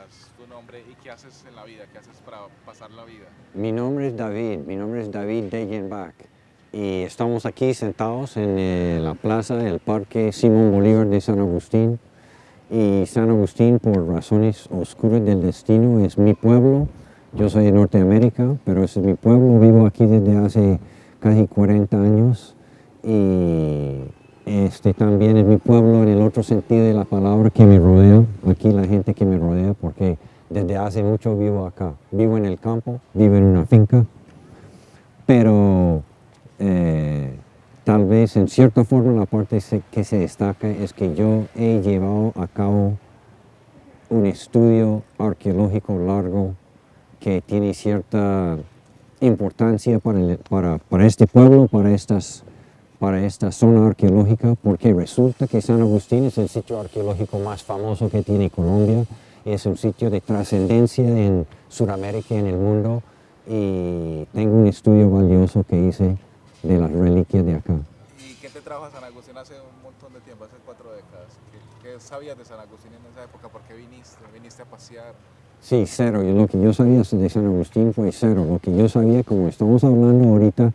cuentas tu nombre y qué haces en la vida, qué haces para pasar la vida. Mi nombre es David, mi nombre es David Degenbach y estamos aquí sentados en eh, la plaza del Parque Simón Bolívar de San Agustín y San Agustín por razones oscuras del destino es mi pueblo. Yo soy de Norteamérica, pero es mi pueblo, vivo aquí desde hace casi 40 años y este también es mi pueblo en el otro sentido de la palabra que me rodea, aquí la gente que me rodea, porque desde hace mucho vivo acá. Vivo en el campo, vivo en una finca, pero eh, tal vez en cierta forma la parte que se destaca es que yo he llevado a cabo un estudio arqueológico largo que tiene cierta importancia para, para este pueblo, para estas para esta zona arqueológica porque resulta que San Agustín es el sitio arqueológico más famoso que tiene Colombia, es un sitio de trascendencia en Sudamérica y en el mundo y tengo un estudio valioso que hice de las reliquias de acá. ¿Y qué te trajo a San Agustín hace un montón de tiempo, hace cuatro décadas? ¿Qué, sabías de San Agustín en esa época? ¿Por qué viniste? ¿Viniste a pasear? Sí, cero. Lo que yo sabía de San Agustín fue cero. Lo que yo sabía, como estamos hablando ahorita,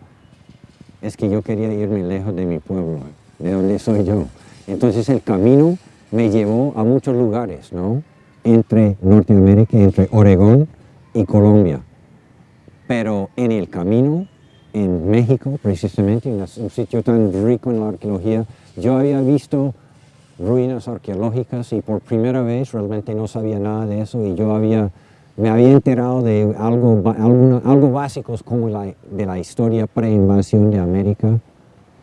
es que yo quería irme lejos de mi pueblo, de donde soy yo. Entonces el camino me llevó a muchos lugares, ¿no? Entre Norteamérica, entre Oregón y Colombia. Pero en el camino, en México precisamente, en un sitio tan rico en la arqueología, yo había visto ruinas arqueológicas y por primera vez realmente no sabía nada de eso y yo había me había enterado de algo, algo básicos como de la historia pre-invasión de América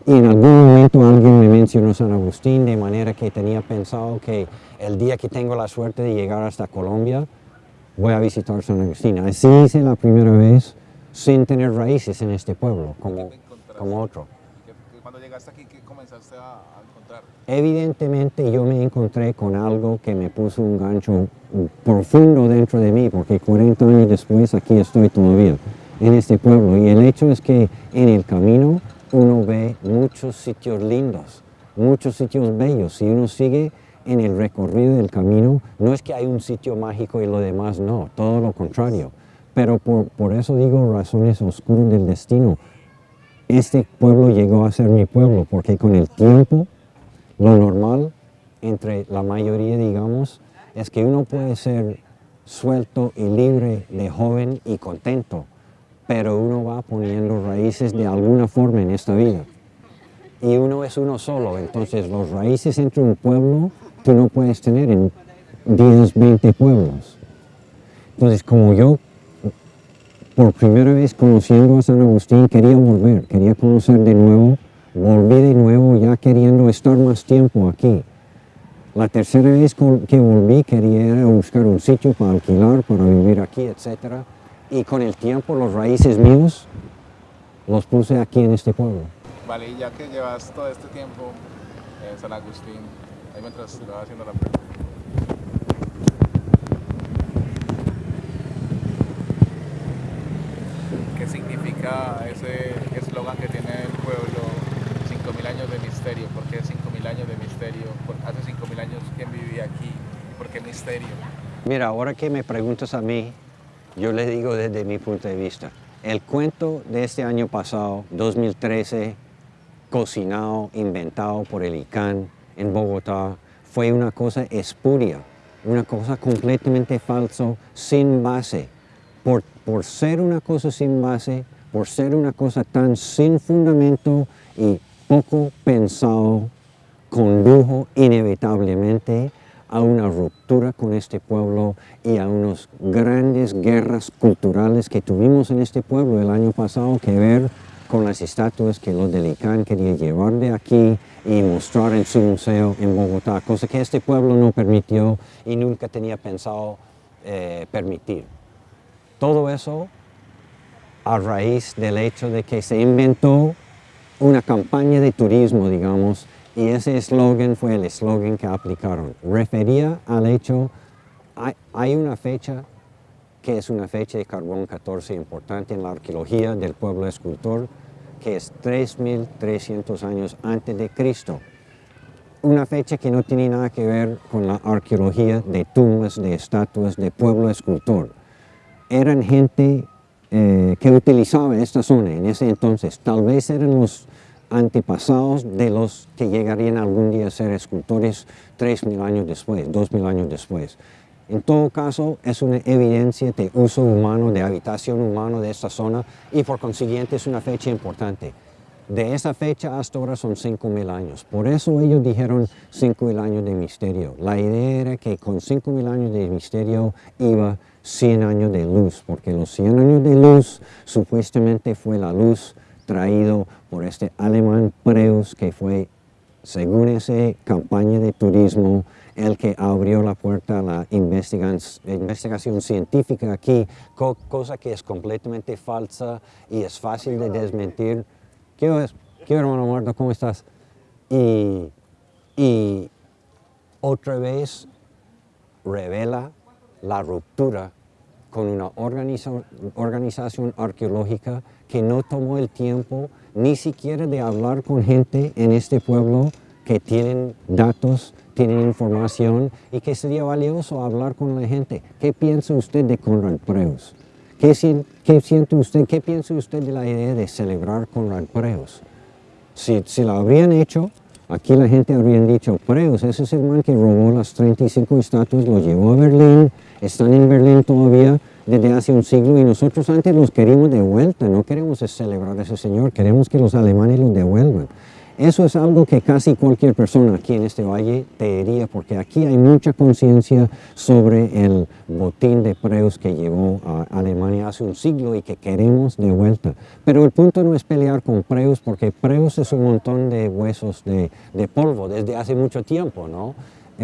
y en algún momento alguien me mencionó San Agustín de manera que tenía pensado que el día que tengo la suerte de llegar hasta Colombia voy a visitar San Agustín. Así hice la primera vez sin tener raíces en este pueblo como, como otro. Cuando llegaste aquí, ¿qué comenzaste a, encontrar? Evidentemente yo me encontré con algo que me puso un gancho profundo dentro de mí, porque 40 años después aquí estoy todavía, en este pueblo. Y el hecho es que en el camino uno ve muchos sitios lindos, muchos sitios bellos. Si uno sigue en el recorrido del camino, no es que hay un sitio mágico y lo demás no, todo lo contrario. Pero por, por eso digo razones oscuras del destino este pueblo llegó a ser mi pueblo, porque con el tiempo, lo normal entre la mayoría, digamos, es que uno puede ser suelto y libre de joven y contento, pero uno va poniendo raíces de alguna forma en esta vida. Y uno es uno solo, entonces los raíces entre un pueblo tú no puedes tener en 10, 20 pueblos. Entonces, como yo por primera vez conociendo a San Agustín quería volver, quería conocer de nuevo, volví de nuevo ya queriendo estar más tiempo aquí. La tercera vez que volví quería buscar un sitio para alquilar, para vivir aquí, etc. Y con el tiempo los raíces míos los puse aquí en este pueblo. Vale, ya que llevas todo este tiempo en San Agustín, ahí mientras lo vas haciendo la pregunta. ¿Qué significa ese eslogan que tiene el pueblo, 5.000 años de misterio? ¿Por qué 5.000 años de misterio? ¿Hace 5.000 años quién vivía aquí? ¿Por qué misterio? Mira, ahora que me preguntas a mí, yo le digo desde mi punto de vista. El cuento de este año pasado, 2013, cocinado, inventado por el ICANN en Bogotá, fue una cosa espuria, una cosa completamente falsa, sin base por, por ser una cosa sin base, por ser una cosa tan sin fundamento y poco pensado, condujo inevitablemente a una ruptura con este pueblo y a unas grandes guerras culturales que tuvimos en este pueblo el año pasado que ver con las estatuas que los del ICANN quería llevar de aquí y mostrar en su museo en Bogotá, cosa que este pueblo no permitió y nunca tenía pensado eh, permitir. Todo eso a raíz del hecho de que se inventó una campaña de turismo, digamos, y ese eslogan fue el eslogan que aplicaron. Refería al hecho, hay, hay, una fecha que es una fecha de carbón 14 importante en la arqueología del pueblo escultor, que es 3.300 años antes de Cristo. una fecha que no tiene nada que ver con la arqueología de tumbas, de estatuas, de pueblo escultor. Eran gente eh, que utilizaba esta zona en ese entonces. Tal vez eran los antepasados de los que llegarían algún día a ser escultores 3.000 años después, 2.000 años después. En todo caso, es una evidencia de uso humano, de habitación humana de esta zona y por consiguiente es una fecha importante. De esa fecha hasta ahora son 5.000 años. Por eso ellos dijeron 5.000 años de misterio. La idea era que con 5.000 años de misterio iba 100 años de luz, porque los 100 años de luz supuestamente fue la luz traído por este alemán Preus, que fue, según esa campaña de turismo, el que abrió la puerta a la investigación científica aquí, cosa que es completamente falsa y es fácil de desmentir. ¿Qué? ¿Qué hermano Marta? ¿Cómo estás? Y, y otra vez revela la ruptura con una organización arqueológica que no tomó el tiempo ni siquiera de hablar con gente en este pueblo que tienen datos, tienen información y que sería valioso hablar con la gente. ¿Qué piensa usted de Conrad Preus? ¿Qué, siente qué piensa usted de la idea de celebrar Conrad Preus? Si, si lo habrían hecho, aquí la gente habría dicho, Preus, ese es el man que robó las 35 estatuas, lo llevó a Berlín, están en Berlín todavía desde hace un siglo y nosotros antes los queríamos de vuelta, no queremos celebrar a ese señor, queremos que los alemanes los devuelvan. Eso es algo que casi cualquier persona aquí en este valle te diría, porque aquí hay mucha conciencia sobre el botín de Preus que llevó a Alemania hace un siglo y que queremos de vuelta. Pero el punto no es pelear con Preus, porque Preus es un montón de huesos de, de polvo desde hace mucho tiempo, ¿no?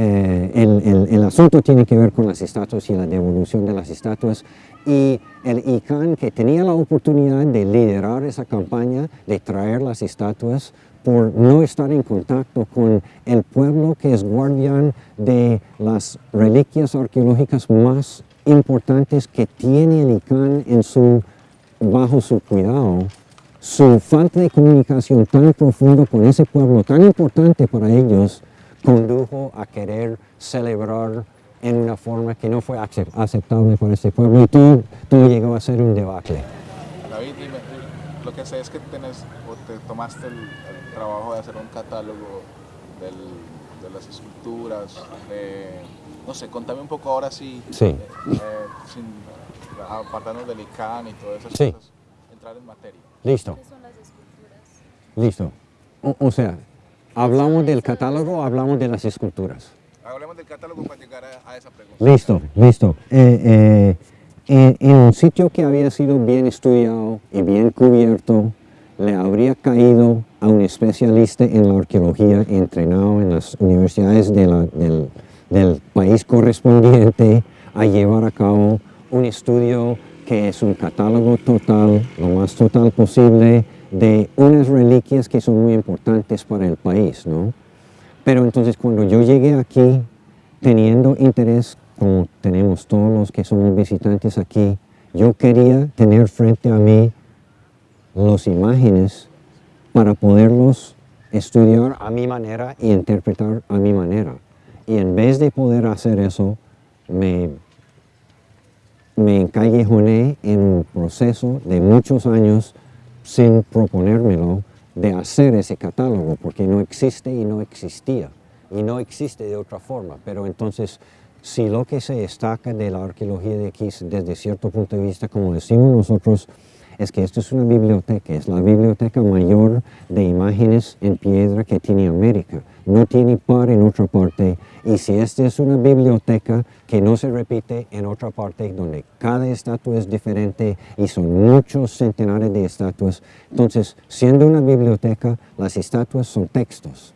Eh, el, el, asunto tiene que ver con las estatuas y la devolución de las estatuas. Y el ICANN que tenía la oportunidad de liderar esa campaña, de traer las estatuas por no estar en contacto con el pueblo que es guardián de las reliquias arqueológicas más importantes que tiene el ICANN en su, bajo su cuidado, su falta de comunicación tan profundo con ese pueblo tan importante para ellos condujo a querer celebrar en una forma que no fue aceptable para este pueblo y todo, llegó a ser un debacle. David, lo que sé es que tenés, o te tomaste el, trabajo de hacer un catálogo de las esculturas, no sé, contame un poco ahora sí, sí. Eh, eh, sin apartarnos del ICANN y todas esas sí. cosas, entrar en materia. Listo. ¿Qué son las esculturas? Listo. o sea, ¿Hablamos del catálogo o hablamos de las esculturas? Hablemos del catálogo para llegar a, esa pregunta. Listo, listo. Eh, eh, en, un sitio que había sido bien estudiado y bien cubierto, le habría caído a un especialista en la arqueología entrenado en las universidades del, del país correspondiente a llevar a cabo un estudio que es un catálogo total, lo más total posible, de unas reliquias que son muy importantes para el país, ¿no? Pero entonces cuando yo llegué aquí, teniendo interés, como tenemos todos los que somos visitantes aquí, yo quería tener frente a mí las imágenes para poderlos estudiar a mi manera y interpretar a mi manera. Y en vez de poder hacer eso, me, me encallejoné en un proceso de muchos años sin proponérmelo de hacer ese catálogo, porque no existe y no existía, y no existe de otra forma. Pero entonces, si lo que se destaca de la arqueología de aquí desde cierto punto de vista, como decimos nosotros, es que esto es una biblioteca, es la biblioteca mayor de imágenes en piedra que tiene América. No tiene par en otra parte. Y si esta es una biblioteca que no se repite en otra parte donde cada estatua es diferente y son muchos centenares de estatuas, entonces siendo una biblioteca las estatuas son textos.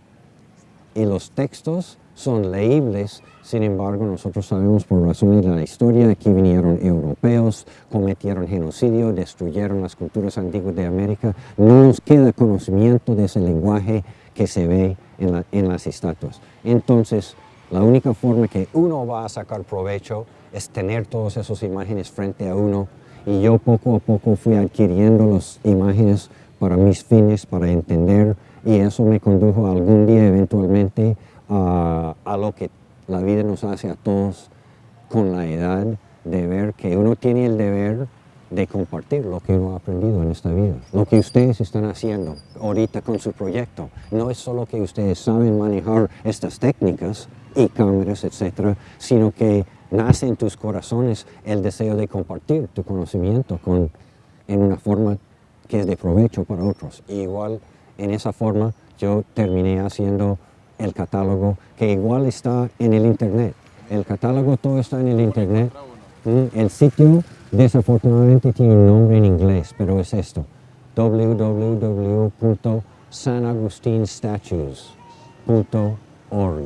Y los textos son leíbles, sin embargo nosotros sabemos por razones de la historia que vinieron europeos, cometieron genocidio, destruyeron las culturas antiguas de América, no nos queda conocimiento de ese lenguaje que se ve en, en las estatuas. Entonces, la única forma que uno va a sacar provecho es tener todas esas imágenes frente a uno. Y yo poco a poco fui adquiriendo las imágenes para mis fines, para entender y eso me condujo algún día eventualmente a, lo que la vida nos hace a todos con la edad de ver que uno tiene el deber de compartir lo que uno ha aprendido en esta vida. Lo que ustedes están haciendo ahorita con su proyecto. No es solo que ustedes saben manejar estas técnicas y cámaras, etcétera, sino que nace en tus corazones el deseo de compartir tu conocimiento con, en una forma que es de provecho para otros. igual en esa forma yo terminé haciendo el catálogo que igual está en el internet. El catálogo todo está en el internet. Mm, el sitio desafortunadamente tiene un nombre en inglés, pero es esto, www.sanagustinstatues.org.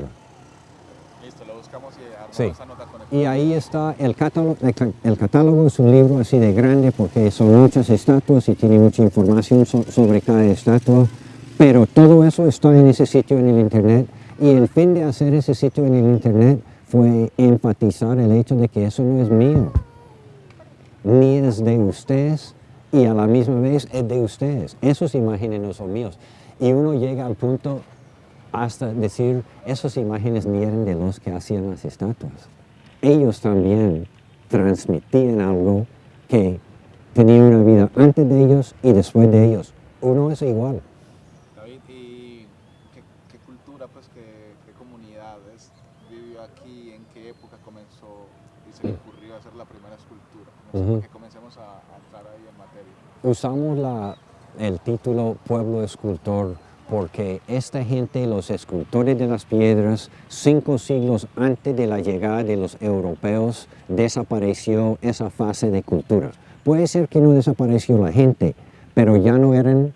Listo, lo buscamos y Sí. esa nota con Y ahí está el catálogo, el ca- el catálogo es un libro así de grande porque son muchas estatuas y tiene mucha información so- sobre cada estatua, pero todo eso está en ese sitio en el internet y el fin de hacer ese sitio en el internet fue enfatizar el hecho de que eso no es mío, ni es de ustedes y a la misma vez es de ustedes. Esos imágenes no son míos. Y uno llega al punto hasta decir, esas imágenes ni eran de los que hacían las estatuas. Ellos también transmitían algo que tenía una vida antes de ellos y después de ellos. Uno es igual. David, ¿y qué, qué cultura, pues, qué, qué comunidades vivió aquí? ¿En qué época comenzó y se le ocurrió hacer la primera sé, Ujú. Que comencemos a, a entrar ahí en materia. Usamos la- el título pueblo escultor porque esta gente, los escultores de las piedras, cinco siglos antes de la llegada de los europeos, desapareció esa fase de cultura. Puede ser que no desapareció la gente, pero ya no eran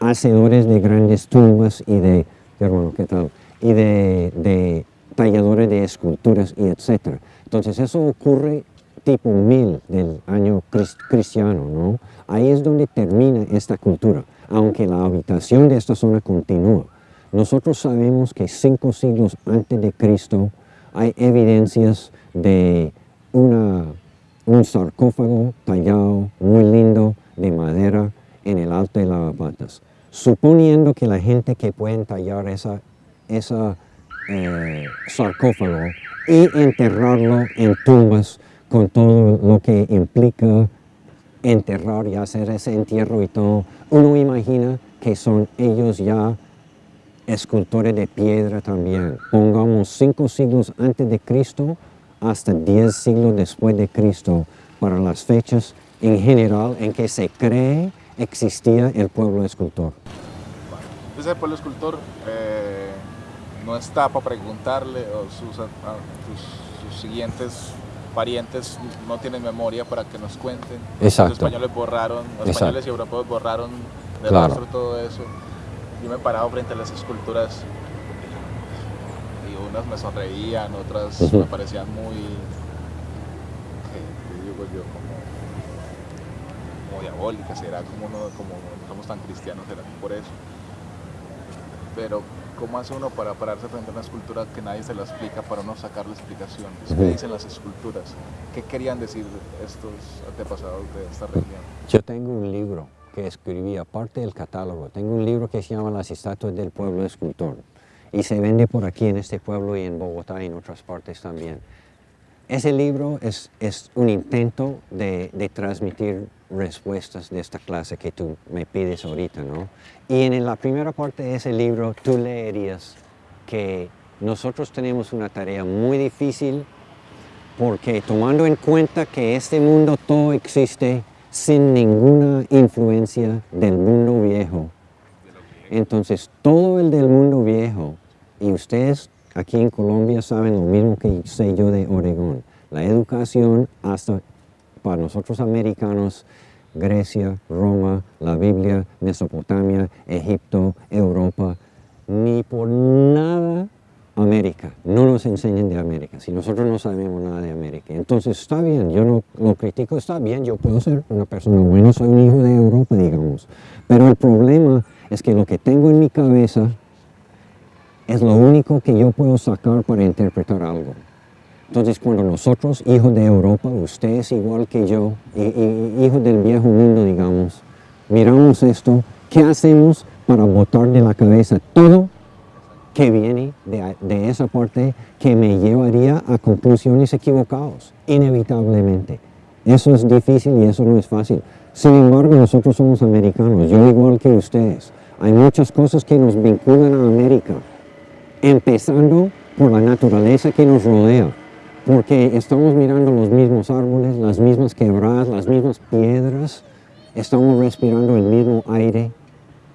hacedores de grandes tumbas y de, hermano, ¿qué tal? Y de, de talladores de esculturas y etcétera. Entonces eso ocurre tipo 1000 del año cris- cristiano, ¿no? Ahí es donde termina esta cultura, aunque la habitación de esta zona continúa. Nosotros sabemos que cinco siglos antes de Cristo hay evidencias de una, un sarcófago tallado muy lindo de madera en el Alto de Lavapatas. Suponiendo que la gente que pueden tallar esa, esa eh, sarcófago y enterrarlo en tumbas con todo lo que implica enterrar y hacer ese entierro y todo, uno imagina que son ellos ya escultores de piedra también. Pongamos cinco siglos antes de Cristo hasta diez siglos después de Cristo para las fechas en general en que se cree existía el pueblo escultor. El pueblo escultor eh, no está para preguntarle o sus, sus- sus siguientes parientes no tienen memoria para que nos cuenten. Exacto. Los españoles borraron, los Exacto. españoles y europeos borraron de Claro. todo eso. Yo me paraba frente a las esculturas y unas me sonreían, otras me parecían muy, ¿qué qué digo yo? Como, como diabólicas, era como no, como no somos tan cristianos, era por eso. Pero, ¿cómo hace uno para pararse frente a una escultura que nadie se la explica para uno sacar la explicación? ¿Qué Ujú. dicen las esculturas? ¿Qué querían decir estos antepasados de esta región? Yo tengo un libro que escribí, aparte del catálogo, tengo un libro que se llama Las estatuas del pueblo escultor y se vende por aquí en este pueblo y en Bogotá y en otras partes también. Ese libro es, es un intento de, de transmitir respuestas de esta clase que tú me pides ahorita, ¿no? Y en la primera parte de ese libro tú leerías que nosotros tenemos una tarea muy difícil porque tomando en cuenta que este mundo todo existe sin ninguna influencia del mundo viejo, entonces todo el del mundo viejo, y ustedes aquí en Colombia saben lo mismo que sé yo de Oregón, la educación hasta para nosotros americanos, Grecia, Roma, la Biblia, Mesopotamia, Egipto, Europa, ni por nada América, no nos enseñan de América, si nosotros no sabemos nada de América. Entonces está bien, yo no lo critico, está bien, yo puedo ser una persona buena, soy un hijo de Europa, digamos. Pero el problema es que lo que tengo en mi cabeza es lo único que yo puedo sacar para interpretar algo. Entonces cuando nosotros, hijos de Europa, ustedes igual que yo, y, y- y hijos del viejo mundo, digamos, miramos esto, ¿qué hacemos para botar de la cabeza todo que viene de esa parte que me llevaría a conclusiones equivocadas, inevitablemente. Eso es difícil y eso no es fácil. Sin embargo, nosotros somos americanos, yo igual que ustedes. Hay muchas cosas que nos vinculan a América, empezando por la naturaleza que nos rodea, porque estamos mirando los mismos árboles, las mismas quebradas, las mismas piedras, estamos respirando el mismo aire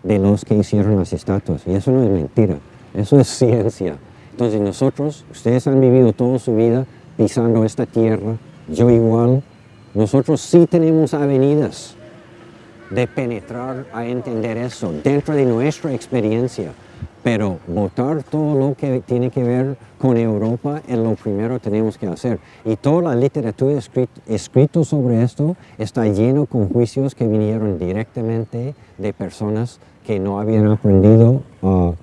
de los que hicieron las estatuas. Y eso no es mentira, eso es ciencia. Entonces nosotros, ustedes han vivido toda su vida pisando esta tierra, yo igual, nosotros sí tenemos avenidas de penetrar a entender eso dentro de nuestra experiencia. Pero votar todo lo que tiene que ver con Europa es lo primero que tenemos que hacer. Y toda la literatura escrita sobre esto está lleno con juicios que vinieron directamente de personas que no habían aprendido a,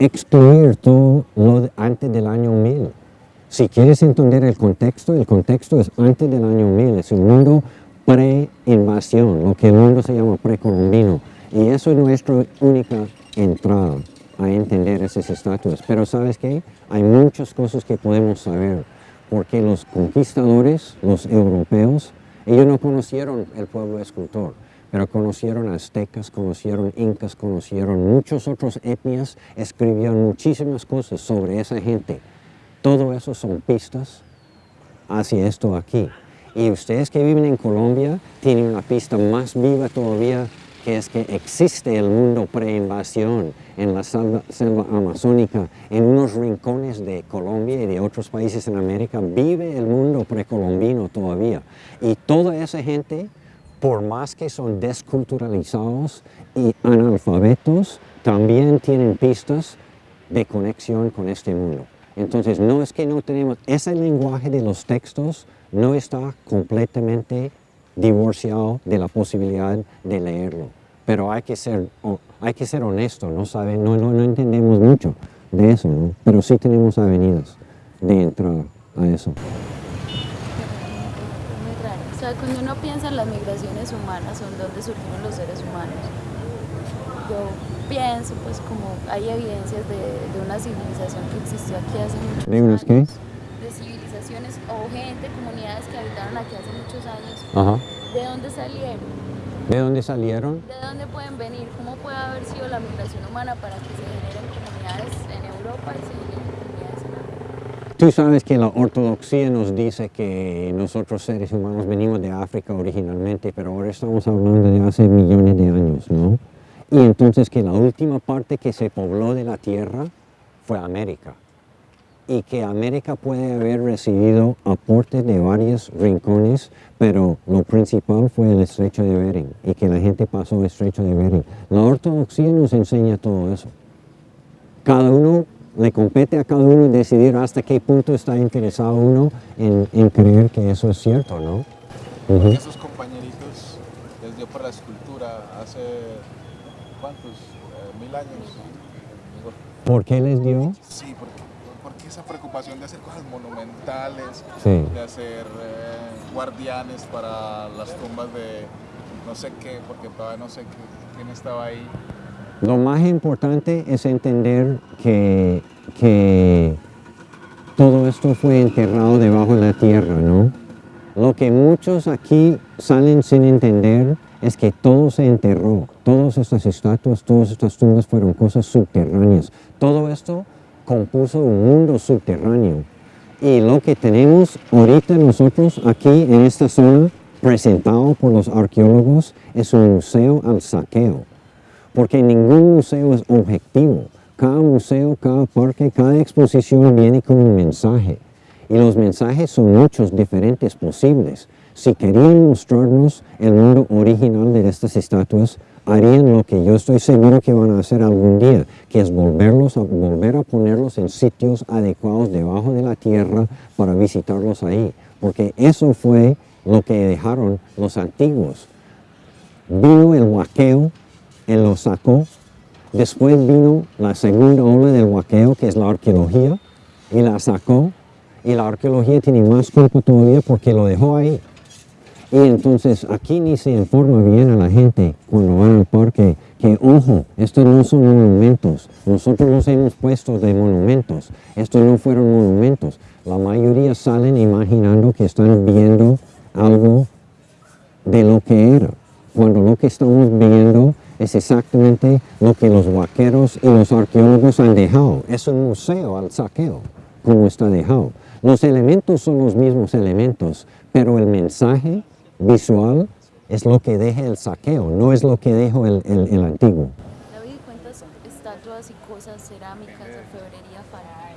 excluir todo lo antes del año 1000. Si quieres entender el contexto, el contexto es antes del año 1000, es un mundo pre-invasión, lo que el mundo se llama precolombino. Y eso es nuestra única entrada a entender esas estatuas. Pero ¿sabes qué? Hay muchas cosas que podemos saber, porque los conquistadores, los europeos, ellos no conocieron el pueblo escultor, pero conocieron aztecas, conocieron incas, conocieron muchas otras etnias, escribieron muchísimas cosas sobre esa gente. Todo eso son pistas hacia esto aquí. Y ustedes que viven en Colombia tienen una pista más viva todavía es que existe el mundo pre-invasión en la selva, amazónica, en unos rincones de Colombia y de otros países en América, vive el mundo precolombino todavía. Y toda esa gente, por más que son desculturalizados y analfabetos, también tienen pistas de conexión con este mundo. Entonces, no es que no tenemos, ese lenguaje de los textos no está completamente divorciado de la posibilidad de leerlo. Pero hay que ser, hay que ser honesto, ¿no? ¿Sabe? No, no, no entendemos mucho de eso, ¿no? pero sí tenemos avenidas de entrada a eso. O sea, cuando uno piensa en las migraciones humanas o en dónde surgieron los seres humanos, yo pienso pues como hay evidencias de, una civilización que existió aquí hace muchos ¿De unas qué? De civilizaciones o gente, comunidades que habitaron aquí hace muchos años. Ajá. ¿De dónde salieron? ¿De dónde salieron? ¿De dónde pueden venir? ¿Cómo puede haber sido la migración humana para que se generen comunidades en Europa y se generen comunidades en África? Tú sabes que la ortodoxia nos dice que nosotros seres humanos venimos de África originalmente, pero ahora estamos hablando de hace millones de años, ¿no? Y entonces que la última parte que se pobló de la tierra fue América. Y que América puede haber recibido aportes de varios rincones, pero lo principal fue el estrecho de Bering y que la gente pasó el estrecho de Bering. La ortodoxia nos enseña todo eso. Cada uno le compete a cada uno decidir hasta qué punto está interesado uno en, creer que eso es cierto, ¿no? Esos compañeritos les dio por la escultura hace ¿cuántos? Eh, mil años. ¿Por qué les dio? Sí, esa preocupación de hacer cosas monumentales, de hacer eh, guardianes para las tumbas de no sé qué, porque todavía no sé quién estaba ahí. Lo más importante es entender que, que todo esto fue enterrado debajo de la tierra, ¿no? Lo que muchos aquí salen sin entender es que todo se enterró, todas estas estatuas, todas estas tumbas fueron cosas subterráneas. Todo esto compuso un mundo subterráneo. Y lo que tenemos ahorita nosotros aquí en esta zona, presentado por los arqueólogos, es un museo al saqueo. Porque ningún museo es objetivo. Cada museo, cada parque, cada exposición viene con un mensaje. Y los mensajes son muchos diferentes posibles. Si querían mostrarnos el mundo original de estas estatuas, harían lo que yo estoy seguro que van a hacer algún día, que es volverlos a, volver a ponerlos en sitios adecuados debajo de la tierra para visitarlos ahí. Porque eso fue lo que dejaron los antiguos. Vino el huaqueo, él lo sacó. Después vino la segunda ola del huaqueo, que es la arqueología, y la sacó. Y la arqueología tiene más culpa todavía porque lo dejó ahí. Y entonces aquí ni se informa bien a la gente cuando van al parque que, ojo, estos no son monumentos. Nosotros los hemos puesto de monumentos. Estos no fueron monumentos. La mayoría salen imaginando que están viendo algo de lo que era. Cuando lo que estamos viendo es exactamente lo que los vaqueros y los arqueólogos han dejado. Es un museo al saqueo, como está dejado. Los elementos son los mismos elementos, pero el mensaje visual es lo que deja el saqueo, no es lo que dejó el, el, antiguo. David, ¿cuántas estatuas y cosas cerámicas, orfebrería faltan?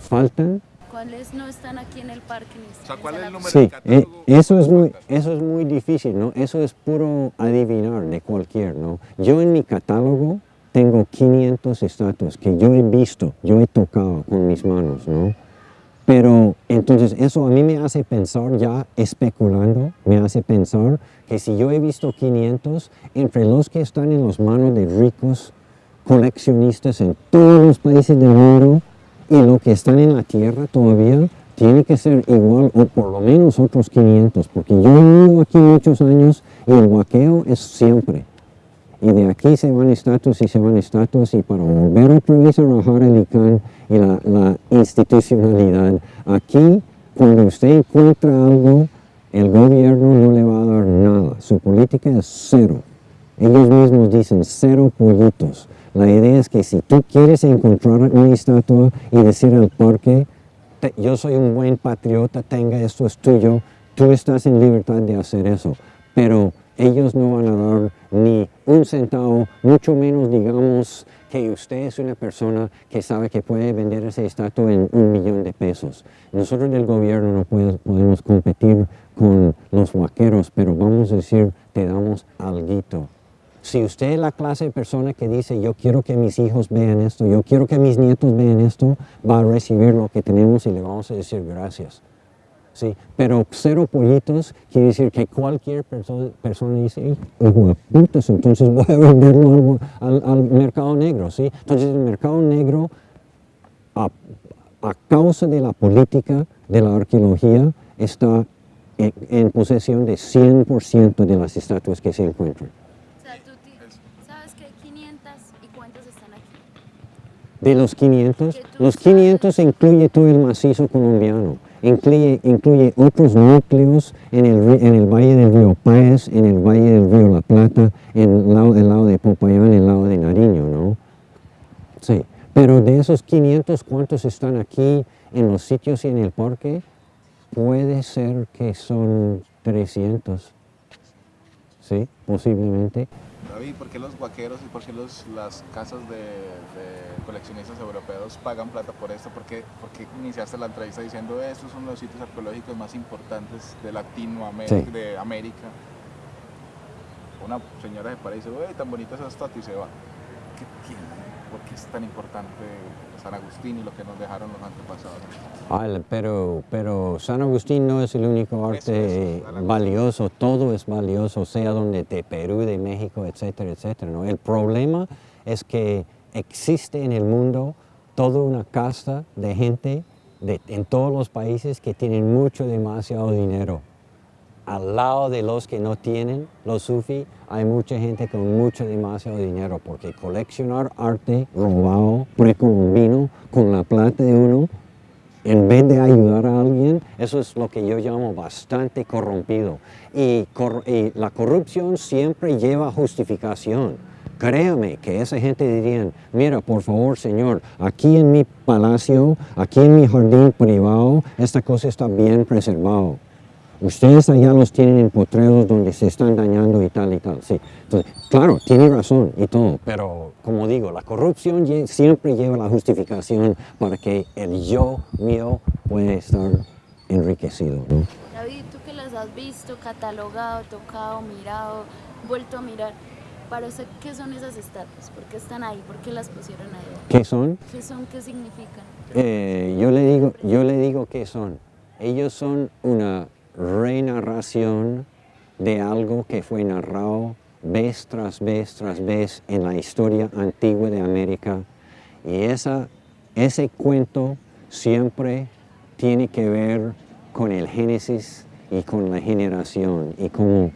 ¿Faltan? ¿Cuáles no están aquí en el parque? O sea, ¿cuál es el número sí, eh, eso, es muy, eso es muy difícil, ¿no? Eso es puro adivinar de cualquier, ¿no? Yo en mi catálogo tengo 500 estatuas que yo he visto, yo he tocado con mis manos, ¿no? Pero entonces eso a mí me hace pensar ya especulando, me hace pensar que si yo he visto 500, entre los que están en las manos de ricos coleccionistas en todos los países del mundo, y lo que están en la tierra todavía tiene que ser igual o por lo menos otros 500, porque yo vivo aquí muchos años y el huaqueo es siempre. Y de aquí se van estatuas y se van estatuas y para volver otra vez a rajar el ICANN y la, la institucionalidad, aquí cuando usted encuentra algo, el gobierno no le va a dar nada. Su política es cero. Ellos mismos dicen cero pollitos. La idea es que si tú quieres encontrar una estatua y decir al parque, yo soy un buen patriota, tenga esto es tuyo, tú estás en libertad de hacer eso. Pero ellos no van a dar ni un centavo, mucho menos digamos que usted es una persona que sabe que puede vender esa estatua en un millón de pesos. Nosotros del gobierno no podemos competir con los vaqueros, pero vamos a decir, te damos alguito. Si usted es la clase de persona que dice, yo quiero que mis hijos vean esto, yo quiero que mis nietos vean esto, va a recibir lo que tenemos y le vamos a decir gracias. Sí, pero cero pollitos quiere decir que cualquier persona dice, hijo entonces voy a venderlo al, mercado negro. ¿sí? Entonces el mercado negro, a, causa de la política de la arqueología, está en, en posesión de 100% de las estatuas que se encuentran. de los 500. Los 500 incluye todo el macizo colombiano, incluye, incluye otros núcleos en el, en el valle del río Páez, en el valle del río La Plata, en el lado, el lado de Popayán, el lado de Nariño, ¿no? Sí, pero de esos 500, ¿cuántos están aquí en los sitios y en el parque? Puede ser que son 300, ¿sí? Posiblemente. David, ¿por qué los vaqueros y por qué los, las casas de, coleccionistas europeos pagan plata por esto? ¿Por qué, iniciaste la entrevista diciendo estos son los sitios arqueológicos más importantes de Latinoamérica, de América? Una señora se para y dice, uy, tan bonita esa estatua y se va. ¿Qué ¿Por qué es tan importante San Agustín y lo que nos dejaron los antepasados. pero, pero San Agustín no es el único arte valioso, todo es valioso, sea donde de Perú, de México, etcétera, etcétera. ¿no? El problema es que existe en el mundo toda una casta de gente de, en todos los países que tienen mucho, demasiado dinero al lado de los que no tienen, los sufi, hay mucha gente con mucho demasiado dinero porque coleccionar arte robado, precolombino, con la plata de uno, en vez de ayudar a alguien, eso es lo que yo llamo bastante corrompido. Y, la corrupción siempre lleva justificación. Créame que esa gente dirían, mira, por favor, señor, aquí en mi palacio, aquí en mi jardín privado, esta cosa está bien preservado. Ustedes allá los tienen en potreros donde se están dañando y tal y tal, sí. Entonces, claro, tiene razón y todo, pero como digo, la corrupción siempre lleva la justificación para que el yo mío pueda estar enriquecido. David, tú que las has visto, catalogado, tocado, mirado, vuelto a mirar, para usted, ¿qué son esas estatuas? ¿Por qué están ahí? ¿Por qué las pusieron ahí? ¿Qué son? ¿Qué son? ¿Qué significan? Eh, yo, le digo, yo le digo qué son. Ellos son una renarración de algo que fue narrado vez tras vez tras vez en la historia antigua de América. Y esa, ese cuento siempre tiene que ver con el Génesis y con la generación y como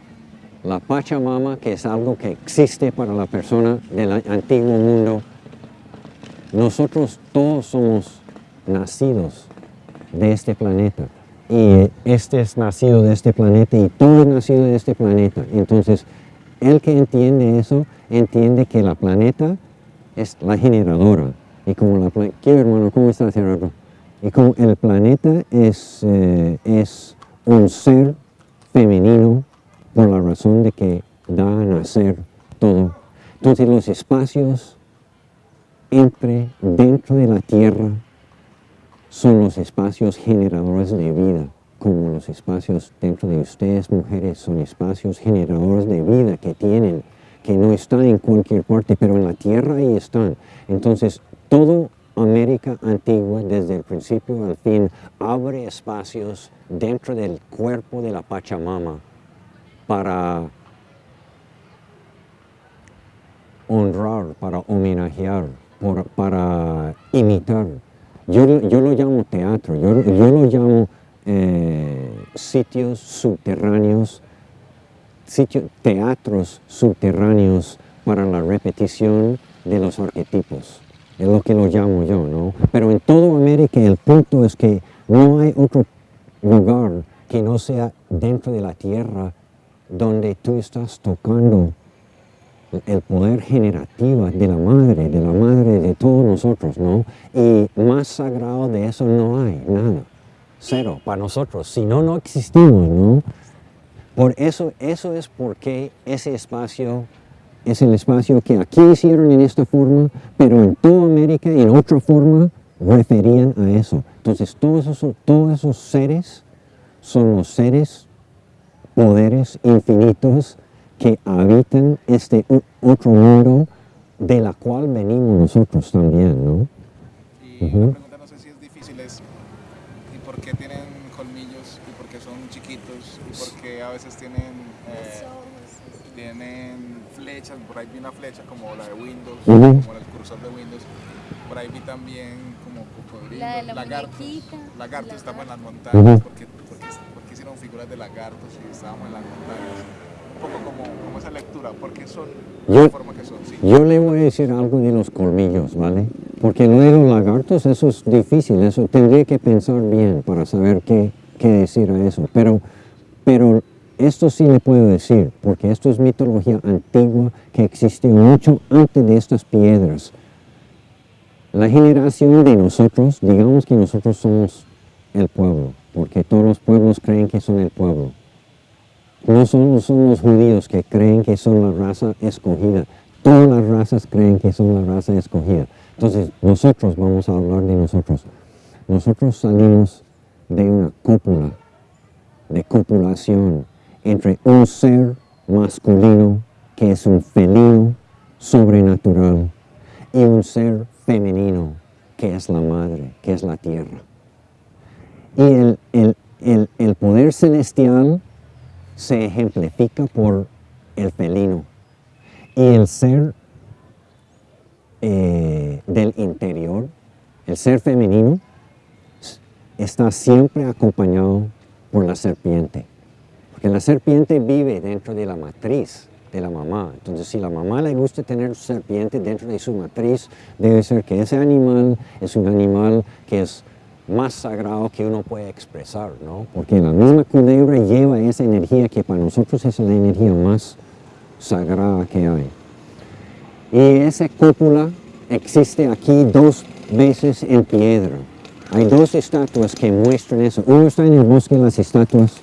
la Pachamama, que es algo que existe para la persona del antiguo mundo, nosotros todos somos nacidos de este planeta y este es nacido de este planeta y todo es nacido de este planeta. Entonces, el que entiende eso, entiende que la planeta es la generadora. Y como la ¿Qué hermano? ¿Cómo estás, Gerardo? Y como el planeta es, eh, es un ser femenino por la razón de que da a nacer todo. Entonces los espacios entre, dentro de la Tierra, son los espacios generadores de vida, como los espacios dentro de ustedes, mujeres, son espacios generadores de vida que tienen, que no están en cualquier parte, pero en la Tierra ahí están. Entonces, todo América antigua, desde el principio al fin, abre espacios dentro del cuerpo de la Pachamama para honrar, para homenajear, para imitar. Yo, lo llamo teatro, yo, lo llamo eh, sitios subterráneos, sitios, teatros subterráneos para la repetición de los arquetipos es lo que lo llamo yo, ¿no? Pero en toda América el punto es que no hay otro lugar que no sea dentro de la tierra donde tú estás tocando el poder generativo de la madre, de la madre de todos nosotros, ¿no? Y más sagrado de eso no hay, nada, cero, para nosotros, si no, no existimos, ¿no? Por eso, eso es porque ese espacio es el espacio que aquí hicieron en esta forma, pero en toda América en otra forma referían a eso. Entonces todos esos, todos esos seres son los seres, poderes infinitos que habitan este otro mundo de la cual venimos nosotros también, ¿no? Y la pregunta no sé si es difícil es, ¿y por qué tienen colmillos? ¿Y por qué son chiquitos? ¿Y por qué a veces tienen, eh, tienen flechas, por ahí vi una flecha como la de Windows, como el cursor de Windows, por ahí vi también como cocodrilos, la lagartos, lagartos estamos en las montañas, porque, porque, hicieron figuras de lagartos y estábamos en las montañas. Poco como, como esa lectura, porque son yo, la forma que son. Sí. Yo le voy a decir algo de los colmillos, ¿vale? Porque lo de los lagartos, eso es difícil, eso tendría que pensar bien para saber qué, qué decir a eso, pero, pero esto sí le puedo decir, porque esto es mitología antigua que existe mucho antes de estas piedras. La generación de nosotros, digamos que nosotros somos el pueblo, porque todos los pueblos creen que son el pueblo. No son, son los judíos que creen que son la raza escogida. Todas las razas creen que son la raza escogida. Entonces, nosotros vamos a hablar de nosotros. Nosotros salimos de una cópula, de copulación, entre un ser masculino que es un felino sobrenatural y un ser femenino que es la madre, que es la tierra. Y el, poder celestial se ejemplifica por el felino y el ser eh, del interior, el ser femenino, está siempre acompañado por la serpiente. Que la serpiente vive dentro de la matriz de la mamá. Entonces, si la mamá le gusta tener serpiente dentro de su matriz, debe ser que ese animal es un animal que es más sagrado que uno puede expresar, ¿no? Porque la misma culebra lleva esa energía que para nosotros es la energía más sagrada que hay. Y esa cúpula existe aquí dos veces en piedra. Hay dos estatuas que muestran eso. Uno está en el bosque de las estatuas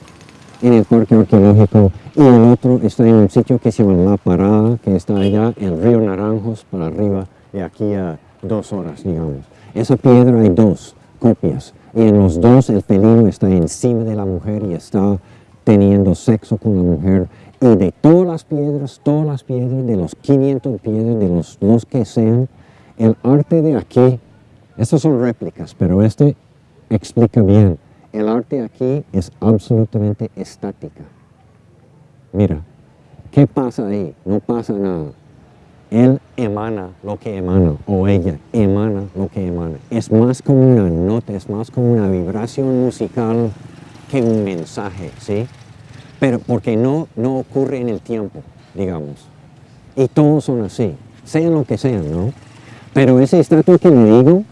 en el parque arqueológico y el otro está en un sitio que se llama La Parada, que está allá, el río Naranjos, para arriba, de aquí a dos horas, digamos. Esa piedra hay dos copias, y en los dos el felino está encima de la mujer y está teniendo sexo con la mujer. Y de todas las piedras, todas las piedras, de los 500 piedras, de los, los que sean, el arte de aquí, estas son réplicas, pero este explica bien el arte aquí es absolutamente estática. Mira, ¿qué pasa ahí? No pasa nada. Él emana lo que emana, o ella emana lo que emana. Es más como una nota, es más como una vibración musical que un mensaje, ¿sí? Pero porque no, no ocurre en el tiempo, digamos. Y todos son así, sean lo que sean, ¿no? Pero ese estatua que le digo,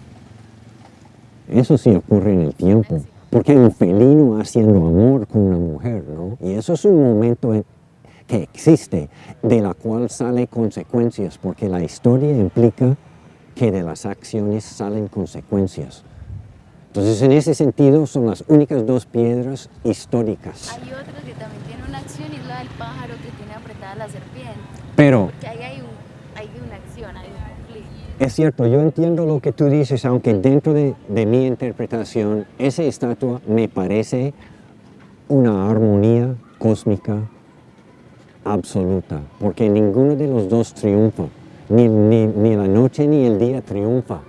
eso sí ocurre en el tiempo. Porque hay un felino haciendo amor con una mujer, ¿no? Y eso es un momento que existe, de la cual salen consecuencias, porque la historia implica que de las acciones salen consecuencias. Entonces, en ese sentido, son las únicas dos piedras históricas. Hay otra que también tiene una acción y es la del pájaro que tiene apretada la serpiente. Pero... Porque ahí hay, un, hay una acción, hay un conflicto. Es cierto, yo entiendo lo que tú dices, aunque dentro de, de mi interpretación, esa estatua me parece una armonía cósmica absoluta, porque ninguno de los dos triunfa. Ni, ni, la noche ni el día triunfa,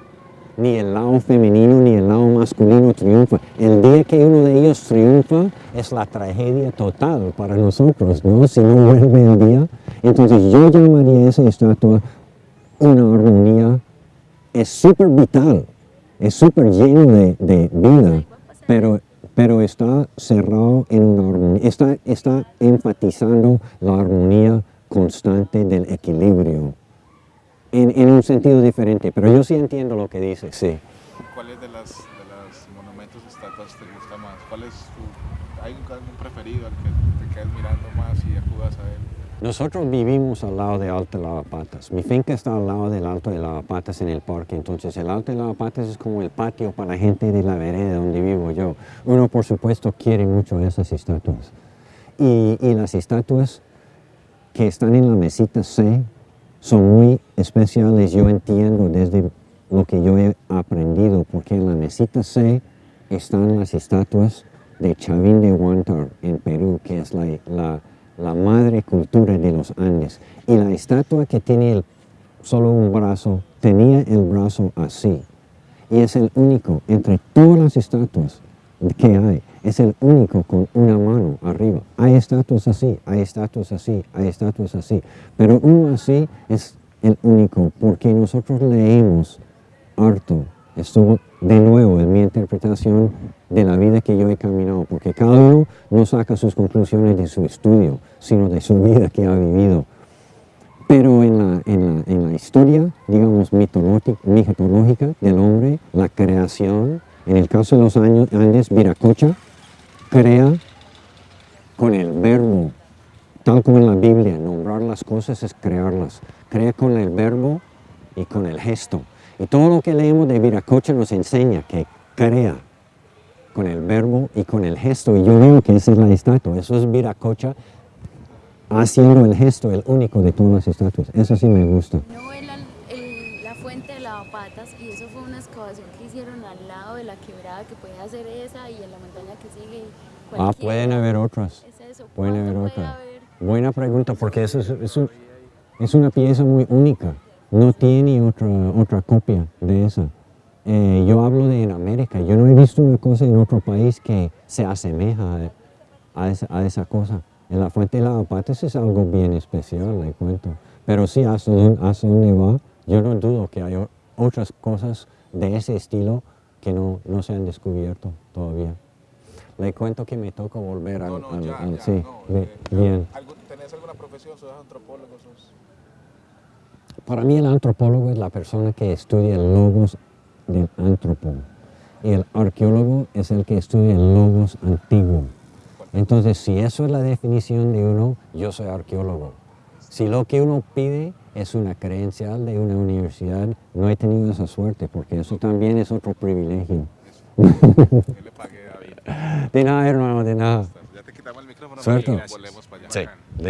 ni el lado femenino ni el lado masculino triunfa. El día que uno de ellos triunfa es la tragedia total para nosotros, ¿no? Si no vuelve el día. Entonces yo llamaría esa estatua una armonía, es súper vital, es súper lleno de, de vida, pero pero está cerrado en una armonía, está, está enfatizando la armonía constante del equilibrio en, un sentido diferente, pero yo sí entiendo lo que dice, sí. ¿Cuáles de los monumentos o estatuas te gusta más? ¿Cuál es tu, ¿Hay algún preferido al que te quedes mirando más y acudas a él? Nosotros vivimos al lado de Alto Lavapatas. Mi finca está al lado del Alto de Lavapatas en el parque, entonces el Alto de Lavapatas es como el patio para la gente de la vereda donde vivo yo. Uno, por supuesto, quiere mucho esas estatuas. Y, y las estatuas que están en la mesita C son muy especiales, yo entiendo desde lo que yo he aprendido, porque en la mesita C están las estatuas de Chavín de Huántar en Perú, que es la, la, madre cultura de los Andes. Y la estatua que tiene solo un brazo, tenía el brazo así. Y es el único entre todas las estatuas que hay es el único con una mano arriba. Hay estatuas así, hay estatuas así, hay estatuas así, pero uno así es el único porque nosotros leemos harto. Esto de nuevo en mi interpretación de la vida que yo he caminado, porque cada uno no saca sus conclusiones de su estudio, sino de su vida que ha vivido. Pero en la, en la, en la historia, digamos, mitológica del hombre, la creación, en el caso de los años, Andes, Viracocha, crea con el verbo, tal como en la Biblia, nombrar las cosas es crearlas. Crea con el verbo y con el gesto. Y todo lo que leemos de Viracocha nos enseña que crea con el verbo y con el gesto. Y yo veo que esa es la estatua. Eso es Viracocha haciendo el gesto, el único de todas las estatuas. Eso sí me gusta. No el, la fuente de lavapatas y eso fue una excavación que hicieron al lado de la quebrada que puede hacer esa y en la montaña que sigue. Ah, pueden haber otras. Pueden haber otras. Buena pregunta, porque eso es, es, una pieza muy única. No tiene otra, otra copia de esa. Eh, yo hablo de en América. Yo no he visto una cosa en otro país que se asemeja a, esa, a esa, cosa. En la fuente de lavapatas es algo bien especial, le cuento. Pero sí, hasta dónde va, yo no dudo que hay otras cosas de ese estilo que no, no se han descubierto todavía. Le cuento que me toca volver al... No, ya, ya, sí, eh, bien. ¿Tenés alguna profesión? ¿Sos antropólogo? Para mí el antropólogo es la persona que estudia el logos del antropólogo. Y el arqueólogo es el que estudia el logos antiguo. Entonces, si eso es la definición de uno, yo soy arqueólogo. Si lo que uno pide es una credencial de una universidad, no he tenido esa suerte, porque eso también es otro privilegio. le pagué a De nada, hermano, de nada. Ya te quitamos el micrófono Suerte. volvemos para allá. Sí.